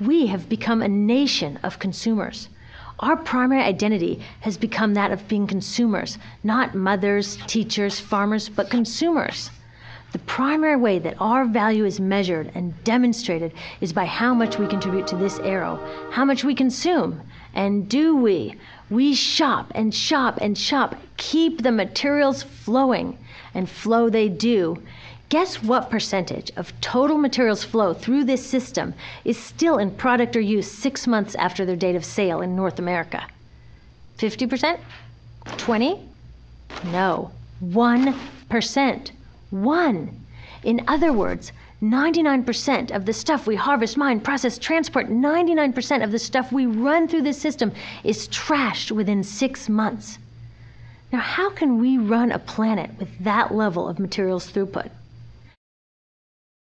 We have become a nation of consumers. Our primary identity has become that of being consumers, not mothers, teachers, farmers, but consumers. The primary way that our value is measured and demonstrated is by how much we contribute to this arrow, how much we consume. And do we? We shop and shop and shop, keep the materials flowing, and flow they do. Guess what percentage of total materials flow through this system is still in product or use six months after their date of sale in North America? 50%? 20? No, 1%. One. In other words, 99% of the stuff we harvest, mine, process, transport, 99% of the stuff we run through this system is trashed within six months. Now, how can we run a planet with that level of materials throughput?